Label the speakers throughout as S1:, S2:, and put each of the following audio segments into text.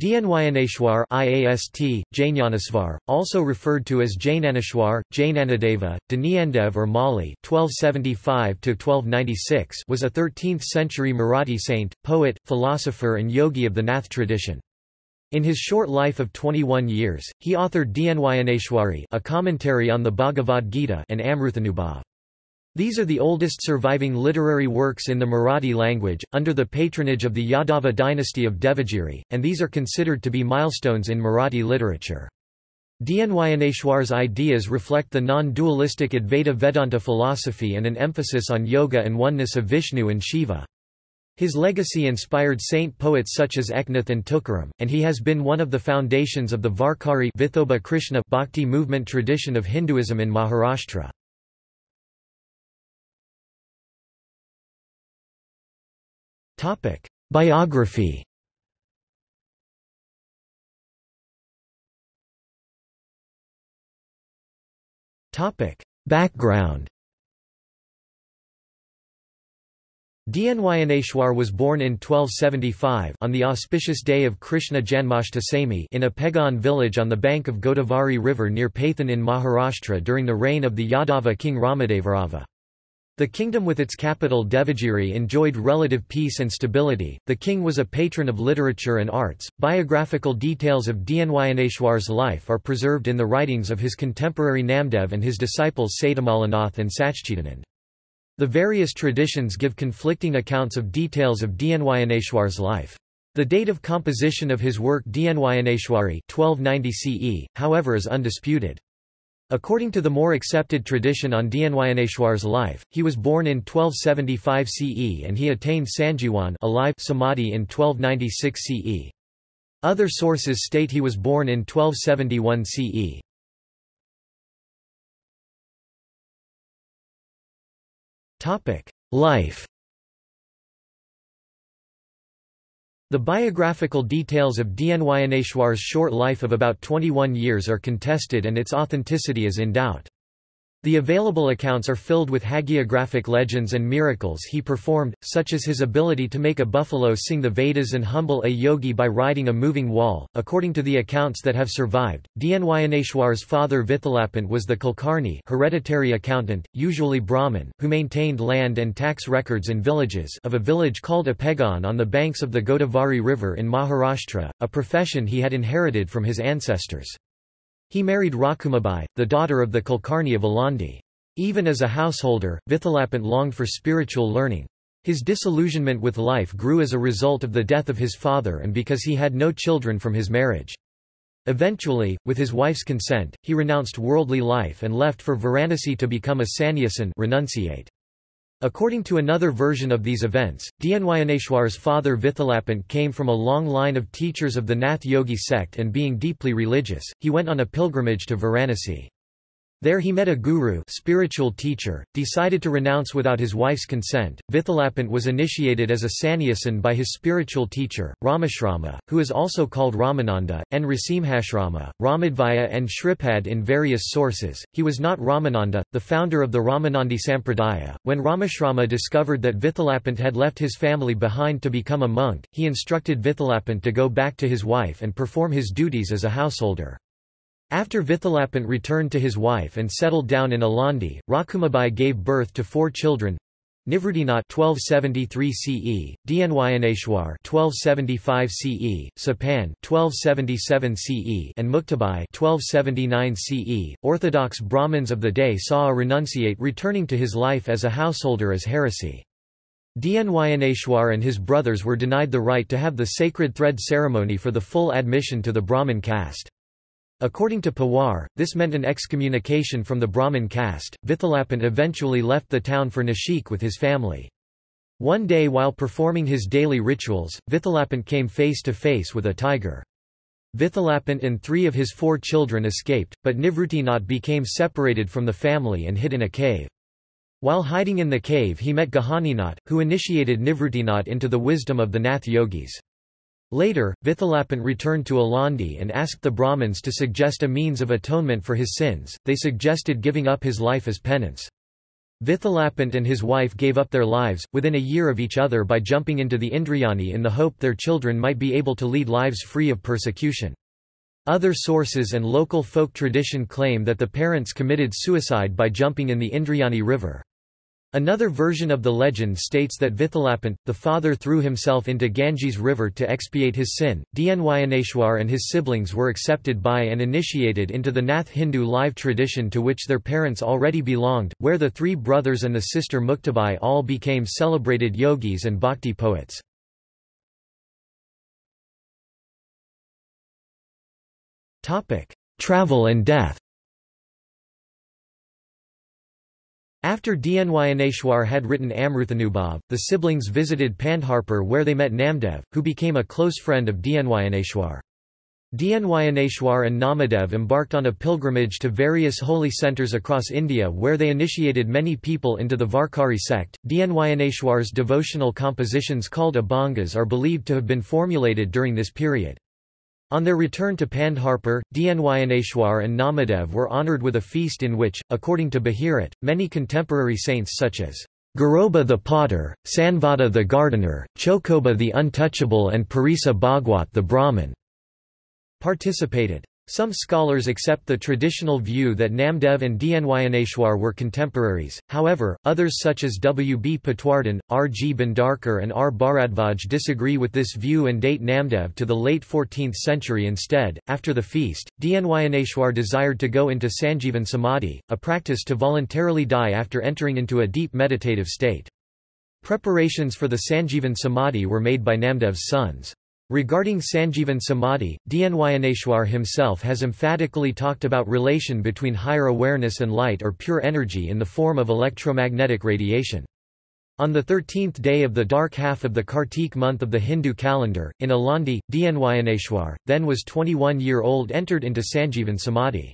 S1: Dnyaneshwar IAST, Jainyanasvar, also referred to as Jainaneshwar, Jainanadeva, Dnyandev or Mauli (1275–1296) was a 13th-century Marathi saint, poet, philosopher, and yogi of the Nath tradition. In his short life of 21 years, he authored Dnyaneshwari, a commentary on the Bhagavad Gita, and Amruthanubhav. These are the oldest surviving literary works in the Marathi language, under the patronage of the Yadava dynasty of Devagiri, and these are considered to be milestones in Marathi literature. Dnyaneshwar's ideas reflect the non-dualistic Advaita Vedanta philosophy and an emphasis on yoga and oneness of Vishnu and Shiva. His legacy inspired saint poets such as Eknath and Tukaram, and he has been one of the foundations of the Varkari Vithoba Krishna Bhakti movement tradition of Hinduism in Maharashtra. Topic: Biography. Topic: Background. Dnyaneshwar was born in 1275 on the auspicious day of Krishna Janmashtami in Apegaon village on the bank of Godavari river near Paithan in Maharashtra during the reign of the Yadava king Ramadevarava. The kingdom with its capital Devagiri enjoyed relative peace and stability. The king was a patron of literature and arts. Biographical details of Dnyaneshwar's life are preserved in the writings of his contemporary Namdev and his disciples Satyamalanath and Sachchidanand. The various traditions give conflicting accounts of details of Dnyaneshwar's life. The date of composition of his work Dnyaneshwari 1290 CE, however is undisputed. According to the more accepted tradition on Dnyaneshwar's life, he was born in 1275 CE and he attained Sanjivan alive samadhi in 1296 CE. Other sources state he was born in 1271 CE. Topic: Life The biographical details of Dnyaneshwar's short life of about 21 years are contested and its authenticity is in doubt. The available accounts are filled with hagiographic legends and miracles he performed, such as his ability to make a buffalo sing the Vedas and humble a yogi by riding a moving wall. According to the accounts that have survived, Dnyaneshwar's father Vithalapant was the Kulkarni hereditary accountant, usually Brahmin, who maintained land and tax records in villages of a village called Apegaon on the banks of the Godavari River in Maharashtra, a profession he had inherited from his ancestors. He married Rakhumabai, the daughter of the Kulkarni of Alandi. Even as a householder, Vithalapant longed for spiritual learning. His disillusionment with life grew as a result of the death of his father and because he had no children from his marriage. Eventually, with his wife's consent, he renounced worldly life and left for Varanasi to become a sannyasin renunciate. According to another version of these events, Dnyaneshwar's father Vithalapant came from a long line of teachers of the Nath Yogi sect and being deeply religious, he went on a pilgrimage to Varanasi. There he met a guru spiritual teacher, decided to renounce without his wife's consent. Vithalapant was initiated as a sannyasin by his spiritual teacher, Ramashrama, who is also called Ramananda, and Nrisimhashrama, Ramadvaya and Shripad in various sources. He was not Ramananda, the founder of the Ramanandi Sampradaya. When Ramashrama discovered that Vithalapant had left his family behind to become a monk, he instructed Vithalapant to go back to his wife and perform his duties as a householder. After Vithalapant returned to his wife and settled down in Alandi, Rakhumabai gave birth to four children. Nivruttinath 1273 CE, Dnyaneshwar 1275 CE, Sopan 1277 CE, and Muktabai 1279 CE. Orthodox Brahmins of the day saw a renunciate returning to his life as a householder as heresy. Dnyaneshwar and his brothers were denied the right to have the sacred thread ceremony for the full admission to the Brahmin caste. According to Pawar, this meant an excommunication from the Brahmin caste. Vithalapant eventually left the town for Nashik with his family. One day while performing his daily rituals, Vithalapant came face to face with a tiger. Vithalapant and three of his four children escaped, but Nivruttinath became separated from the family and hid in a cave. While hiding in the cave he met Gahaninath, who initiated Nivruttinath into the wisdom of the Nath yogis. Later, Vithalapant returned to Alandi and asked the Brahmins to suggest a means of atonement for his sins, they suggested giving up his life as penance. Vithalapant and his wife gave up their lives, within a year of each other by jumping into the Indrayani in the hope their children might be able to lead lives free of persecution. Other sources and local folk tradition claim that the parents committed suicide by jumping in the Indrayani river. Another version of the legend states that Vithalapant, the father threw himself into Ganges river to expiate his sin. Dnyaneshwar and his siblings were accepted by and initiated into the Nath Hindu live tradition to which their parents already belonged, where the three brothers and the sister Muktabai all became celebrated yogis and bhakti poets. Travel and death After Dnyaneshwar had written Amruthanubhav, the siblings visited Pandharpur where they met Namdev, who became a close friend of Dnyaneshwar. Dnyaneshwar and Namadev embarked on a pilgrimage to various holy centers across India where they initiated many people into the Varkari sect. Dnyaneshwar's devotional compositions called Abhangas are believed to have been formulated during this period. On their return to Pandharpur, Dnyaneshwar and Namadev were honoured with a feast in which, according to Bahirat, many contemporary saints such as Garoba the potter, Sanvata the gardener, Chokoba the untouchable and Parisa Bhagwat the Brahmin participated. Some scholars accept the traditional view that Namdev and Dnyaneshwar were contemporaries, however, others such as W. B. Patwardhan, R. G. Bhandarkar and R. Bharadvaj disagree with this view and date Namdev to the late 14th century instead. After the feast, Dnyaneshwar desired to go into Sanjeevan Samadhi, a practice to voluntarily die after entering into a deep meditative state. Preparations for the Sanjeevan Samadhi were made by Namdev's sons. Regarding Sanjeevan Samadhi, Dnyaneshwar himself has emphatically talked about relation between higher awareness and light or pure energy in the form of electromagnetic radiation. On the 13th day of the dark half of the Kartik month of the Hindu calendar, in Alandi, Dnyaneshwar, then was 21-year-old entered into Sanjeevan Samadhi.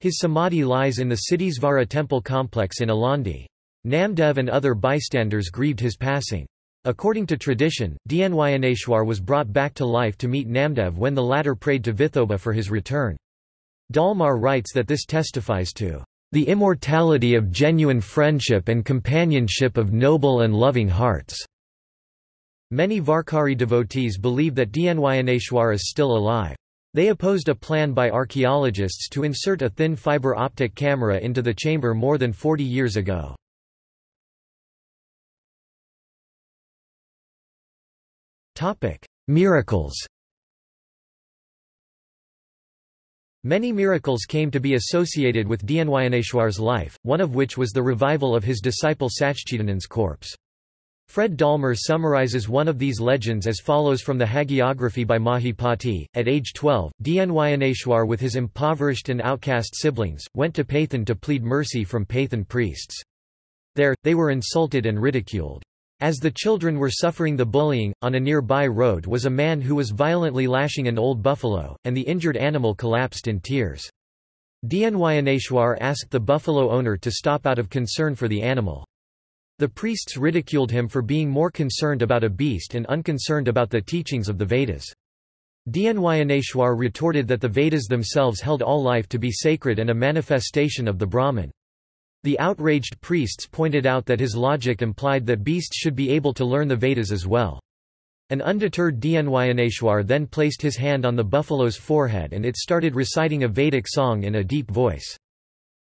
S1: His Samadhi lies in the Siddhisvara temple complex in Alandi. Namdev and other bystanders grieved his passing. According to tradition, Dnyaneshwar was brought back to life to meet Namdev when the latter prayed to Vithoba for his return. Dallmayr writes that this testifies to the immortality of genuine friendship and companionship of noble and loving hearts. Many Varkari devotees believe that Dnyaneshwar is still alive. They opposed a plan by archaeologists to insert a thin fiber optic camera into the chamber more than 40 years ago. Topic: Miracles. Many miracles came to be associated with Dnyaneshwar's life, one of which was the revival of his disciple Sachchidanand's corpse. Fred Dallmayr summarizes one of these legends as follows from the hagiography by Mahipati. At age 12, Dnyaneshwar with his impoverished and outcast siblings, went to Paithan to plead mercy from Paithan priests. There, they were insulted and ridiculed. As the children were suffering the bullying, on a nearby road was a man who was violently lashing an old buffalo, and the injured animal collapsed in tears. Dnyaneshwar asked the buffalo owner to stop out of concern for the animal. The priests ridiculed him for being more concerned about a beast and unconcerned about the teachings of the Vedas. Dnyaneshwar retorted that the Vedas themselves held all life to be sacred and a manifestation of the Brahman. The outraged priests pointed out that his logic implied that beasts should be able to learn the Vedas as well. An undeterred Dnyaneshwar then placed his hand on the buffalo's forehead and it started reciting a Vedic song in a deep voice.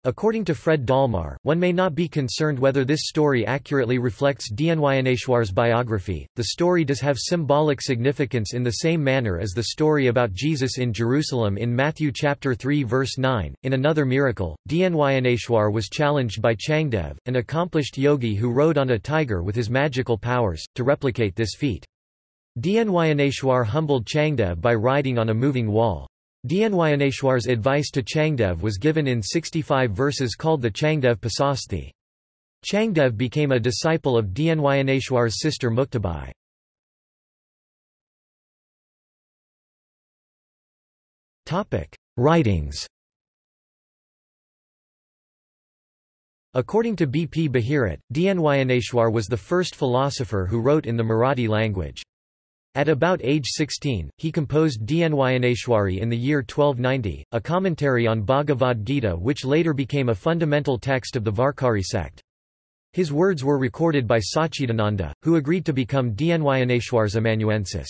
S1: According to Fred Dallmayr, one may not be concerned whether this story accurately reflects Dnyaneshwar's biography. The story does have symbolic significance in the same manner as the story about Jesus in Jerusalem in Matthew chapter 3 verse 9. In another miracle, Dnyaneshwar was challenged by Changdev, an accomplished yogi who rode on a tiger with his magical powers, to replicate this feat. Dnyaneshwar humbled Changdev by riding on a moving wall. Dnyaneshwar's advice to Changdev was given in 65 verses called the Changdev Pasashti. Changdev became a disciple of Dnyaneshwar's sister Muktabai. Writings According to B. P. Bahirat, Dnyaneshwar was the first philosopher who wrote in the Marathi language. At about age 16, he composed Dnyaneshwari in the year 1290, a commentary on Bhagavad Gita which later became a fundamental text of the Varkari sect. His words were recorded by Sachidananda, who agreed to become Dnyaneshwar's amanuensis.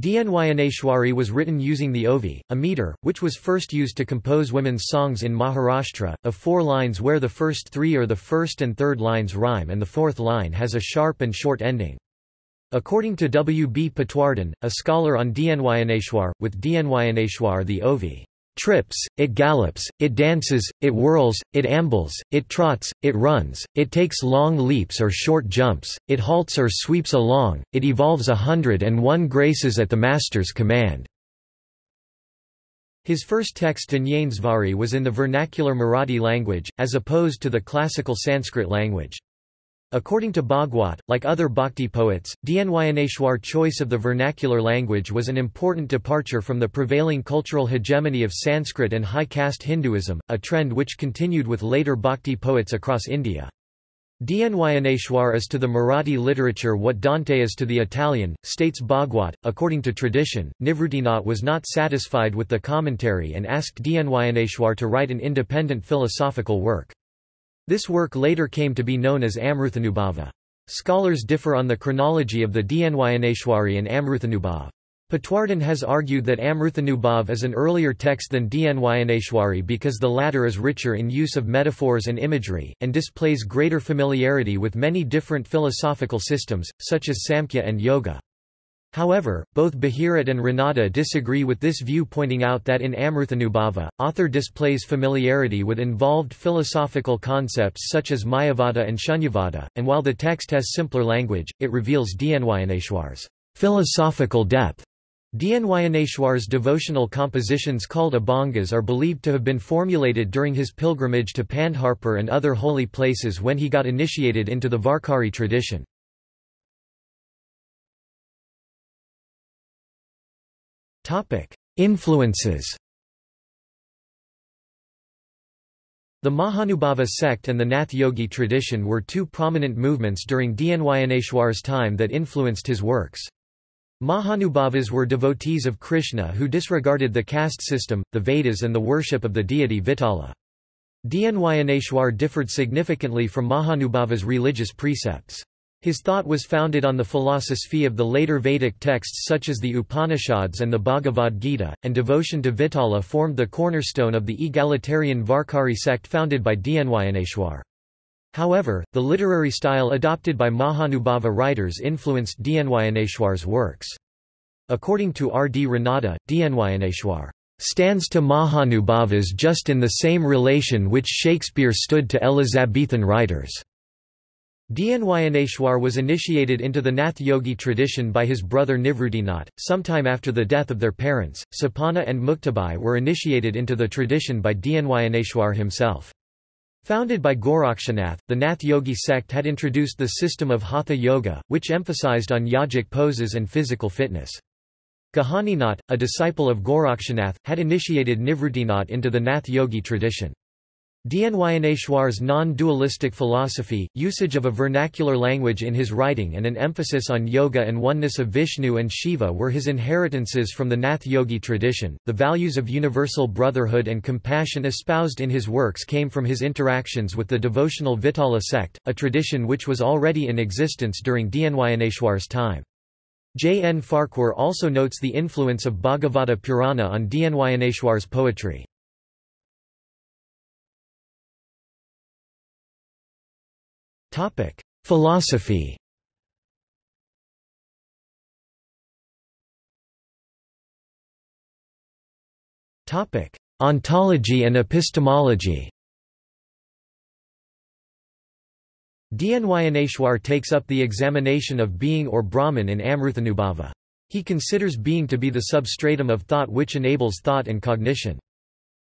S1: Dnyaneshwari was written using the ovi, a meter, which was first used to compose women's songs in Maharashtra, of four lines where the first three or the first and third lines rhyme and the fourth line has a sharp and short ending. According to W. B. Patwardhan, a scholar on Dnyaneshwar, with Dnyaneshwar the ovi trips, it gallops, it dances, it whirls, it ambles, it trots, it runs, it takes long leaps or short jumps, it halts or sweeps along, it evolves a hundred and one graces at the master's command." His first text Jnaneshwari was in the vernacular Marathi language, as opposed to the classical Sanskrit language. According to Bhagwat, like other bhakti poets, Dnyaneshwar choice of the vernacular language was an important departure from the prevailing cultural hegemony of Sanskrit and high caste Hinduism, a trend which continued with later bhakti poets across India. Dnyaneshwar is to the Marathi literature what Dante is to the Italian, states Bhagwat. According to tradition, Nivruttinath was not satisfied with the commentary and asked Dnyaneshwar to write an independent philosophical work. This work later came to be known as Amruthanubhava. Scholars differ on the chronology of the Dnyaneshwari and Amruthanubhav. Patwardhan has argued that Amruthanubhav is an earlier text than Dnyaneshwari because the latter is richer in use of metaphors and imagery, and displays greater familiarity with many different philosophical systems, such as Samkhya and Yoga. However, both Bahirat and Ranade disagree with this view pointing out that in Amruthanubhava, author displays familiarity with involved philosophical concepts such as Mayavada and Shunyavada, and while the text has simpler language, it reveals Dnyaneshwar's philosophical depth. Dnyaneshwar's devotional compositions called abhangas are believed to have been formulated during his pilgrimage to Pandharpur and other holy places when he got initiated into the Varkari tradition. Influences The Mahanubhava sect and the Nath Yogi tradition were two prominent movements during Dnyaneshwar's time that influenced his works. Mahanubhavas were devotees of Krishna who disregarded the caste system, the Vedas and the worship of the deity Vitala. Dnyaneshwar differed significantly from Mahanubhava's religious precepts. His thought was founded on the philosophy of the later Vedic texts such as the Upanishads and the Bhagavad Gita, and devotion to Vitala formed the cornerstone of the egalitarian Varkari sect founded by Dnyaneshwar. However, the literary style adopted by Mahanubhava writers influenced Dnyaneshwar's works. According to R. D. Ranade, Dnyaneshwar stands to Mahanubhavas just in the same relation which Shakespeare stood to Elizabethan writers. Dnyaneshwar was initiated into the Nath Yogi tradition by his brother Nivruttinath. Sometime after the death of their parents, Sopana and Muktabai were initiated into the tradition by Dnyaneshwar himself. Founded by Gorakshanath, the Nath Yogi sect had introduced the system of Hatha Yoga, which emphasized on yogic poses and physical fitness. Gahaninath, a disciple of Gorakshanath, had initiated Nivruttinath into the Nath Yogi tradition. Dnyaneshwar's non-dualistic philosophy, usage of a vernacular language in his writing and an emphasis on yoga and oneness of Vishnu and Shiva were his inheritances from the Nath Yogi tradition. The values of universal brotherhood and compassion espoused in his works came from his interactions with the devotional Vitala sect, a tradition which was already in existence during Dnyaneshwar's time. J. N. Farquhar also notes the influence of Bhagavata Purana on Dnyaneshwar's poetry. Topic: Philosophy. Topic: Ontology and epistemology. Dnyaneshwar takes up the examination of being or Brahman in Amruthanubhava. He considers being to be the substratum of thought which enables thought and cognition.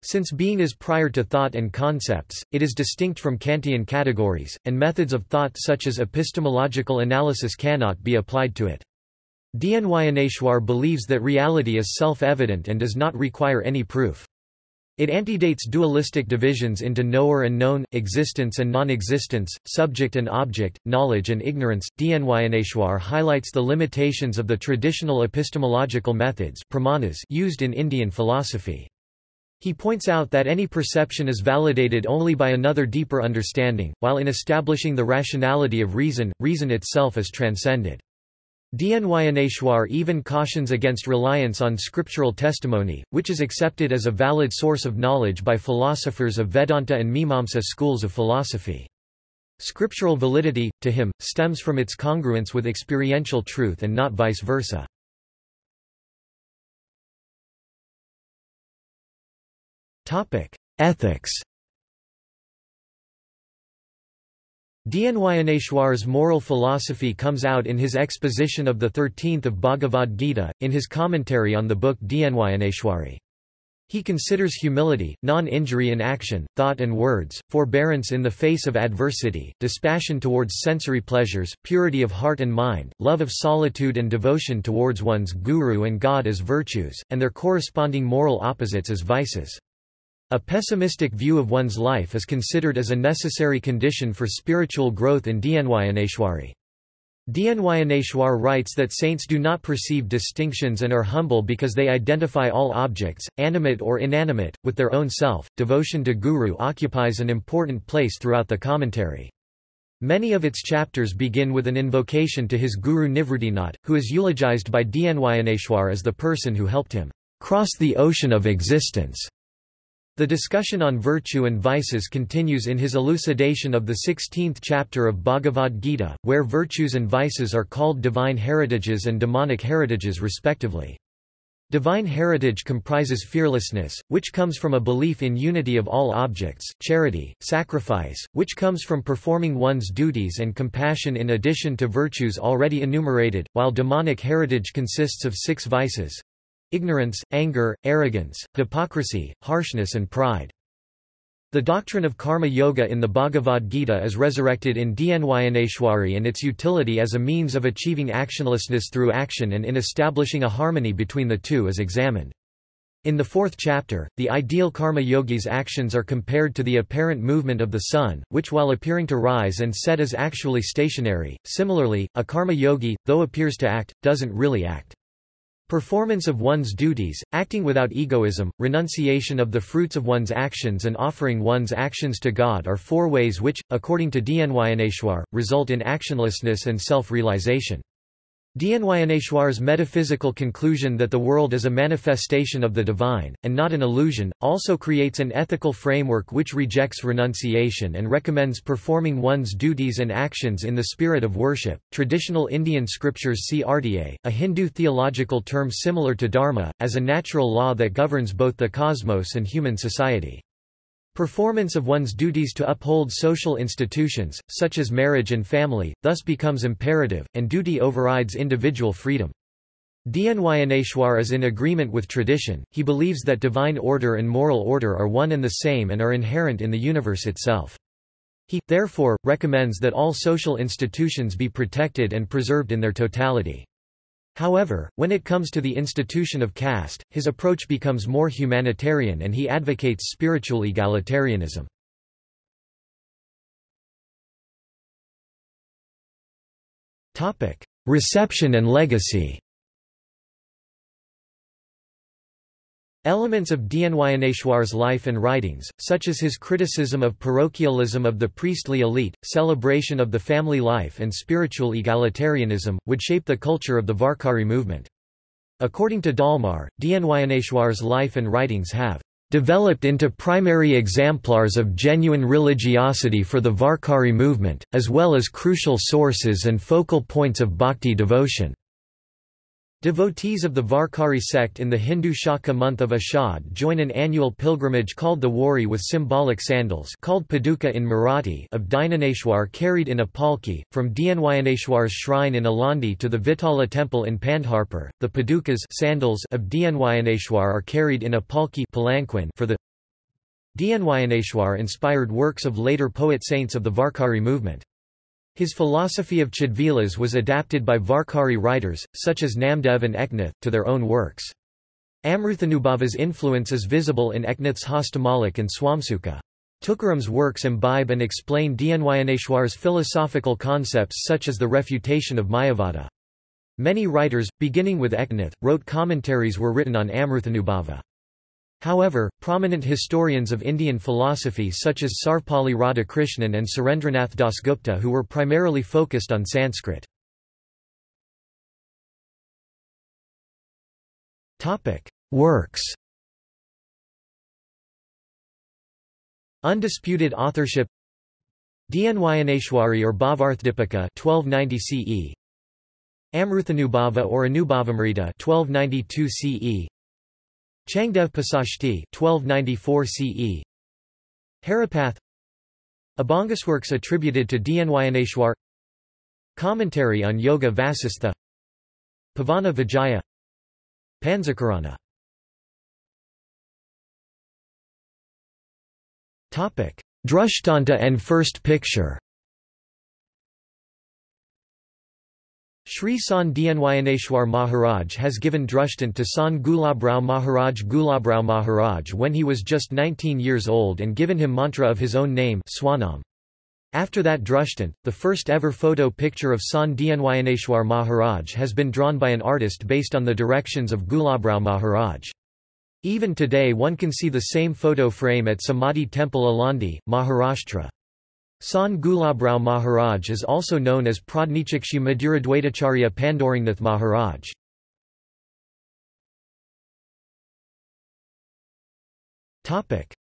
S1: Since being is prior to thought and concepts, it is distinct from Kantian categories, and methods of thought such as epistemological analysis cannot be applied to it. Dnyaneshwar believes that reality is self-evident and does not require any proof. It antedates dualistic divisions into knower and known, existence and non-existence, subject and object, knowledge and ignorance. Dnyaneshwar highlights the limitations of the traditional epistemological methods used in Indian philosophy. He points out that any perception is validated only by another deeper understanding, while in establishing the rationality of reason, reason itself is transcended. Dnyaneshwar even cautions against reliance on scriptural testimony, which is accepted as a valid source of knowledge by philosophers of Vedanta and Mimamsa schools of philosophy. Scriptural validity, to him, stems from its congruence with experiential truth and not vice versa. Ethics Dnyaneshwar's moral philosophy comes out in his exposition of the 13th of Bhagavad Gita, in his commentary on the book Dnyaneshwari. He considers humility, non-injury in action, thought and words, forbearance in the face of adversity, dispassion towards sensory pleasures, purity of heart and mind, love of solitude and devotion towards one's guru and God as virtues, and their corresponding moral opposites as vices. A pessimistic view of one's life is considered as a necessary condition for spiritual growth in Dnyaneshwari. Dnyaneshwar writes that saints do not perceive distinctions and are humble because they identify all objects, animate or inanimate, with their own self. Devotion to Guru occupies an important place throughout the commentary. Many of its chapters begin with an invocation to his guru Nivrittinath, who is eulogized by Dnyaneshwar as the person who helped him cross the ocean of existence. The discussion on virtue and vices continues in his elucidation of the 16th chapter of Bhagavad Gita, where virtues and vices are called divine heritages and demonic heritages respectively. Divine heritage comprises fearlessness, which comes from a belief in unity of all objects, charity, sacrifice, which comes from performing one's duties and compassion in addition to virtues already enumerated, while demonic heritage consists of six vices, ignorance, anger, arrogance, hypocrisy, harshness and pride. The doctrine of karma yoga in the Bhagavad Gita is resurrected in Dnyaneshwari and its utility as a means of achieving actionlessness through action and in establishing a harmony between the two is examined. In the fourth chapter, the ideal karma yogi's actions are compared to the apparent movement of the sun, which while appearing to rise and set is actually stationary. Similarly, a karma yogi, though appears to act, doesn't really act. Performance of one's duties, acting without egoism, renunciation of the fruits of one's actions and offering one's actions to God are four ways which, according to Dnyaneshwar, result in actionlessness and self-realization. Dnyaneshwar's metaphysical conclusion that the world is a manifestation of the divine, and not an illusion, also creates an ethical framework which rejects renunciation and recommends performing one's duties and actions in the spirit of worship. Traditional Indian scriptures see artya, a Hindu theological term similar to dharma, as a natural law that governs both the cosmos and human society. Performance of one's duties to uphold social institutions, such as marriage and family, thus becomes imperative, and duty overrides individual freedom. Dnyaneshwar is in agreement with tradition, he believes that divine order and moral order are one and the same and are inherent in the universe itself. He, therefore, recommends that all social institutions be protected and preserved in their totality. However, when it comes to the institution of caste, his approach becomes more humanitarian and he advocates spiritual egalitarianism. Reception and legacy Elements of Dnyaneshwar's life and writings, such as his criticism of parochialism of the priestly elite, celebration of the family life and spiritual egalitarianism, would shape the culture of the Varkari movement. According to Dallmayr, Dnyaneshwar's life and writings have developed into primary exemplars of genuine religiosity for the Varkari movement, as well as crucial sources and focal points of bhakti devotion. Devotees of the Varkari sect in the Hindu Shaka month of Ashad join an annual pilgrimage called the Wari with symbolic sandals called paduka in Marathi of Dnyaneshwar carried in a palki, from Dnyaneshwar's shrine in Alandi to the Vitala temple in Pandharpur. The padukas sandals of Dnyaneshwar are carried in a palki for the Dnyaneshwar inspired works of later poet-saints of the Varkari movement. His philosophy of Chidvilas was adapted by Varkari writers, such as Namdev and Eknath, to their own works. Amruthanubhava's influence is visible in Eknath's Hastamalik and Swamsuka. Tukaram's works imbibe and explain Dnyaneshwar's philosophical concepts such as the refutation of Mayavada. Many writers, beginning with Eknath, wrote commentaries were written on Amruthanubhava. However, prominent historians of Indian philosophy such as Sarvepalli Radhakrishnan and Surendranath Dasgupta who were primarily focused on Sanskrit. Works Undisputed authorship Dnyaneshwari or Bhavarthdipika 1290 CE Amruthanubhava or Anubhavamrita 1292 CE Changdev Pasashti 1294 CE Haripath Abhangasworks attributed to Dnyaneshwar. Commentary on Yoga Vasistha. Pavana Vijaya. Panzakarana Drishtanta and First Picture Sri Sant Dnyaneshwar Maharaj has given Drishtant to San Gulabrao Maharaj Gulabrao Maharaj when he was just 19 years old and given him mantra of his own name Swanam. After that Drishtant, the first ever photo picture of Sant Dnyaneshwar Maharaj has been drawn by an artist based on the directions of Gulabrao Maharaj. Even today one can see the same photo frame at Samadhi Temple Alandi, Maharashtra. Sant Gulabrao Maharaj is also known as Pradnichakshi Maduradwaitacharya Pandorangnath Maharaj.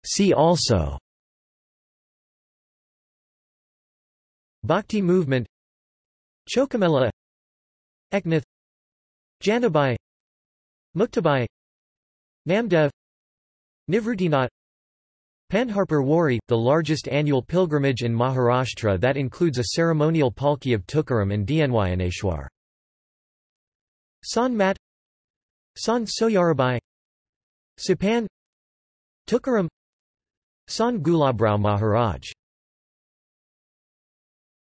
S1: See also Bhakti movement Chokamela Eknath Janabai Muktabai Namdev Nivruttinath Pandharpur Wari, the largest annual pilgrimage in Maharashtra that includes a ceremonial palki of Tukaram and Dnyaneshwar. Sant Mat Sant Soyarabai Sopan Tukaram San Gulabrao Maharaj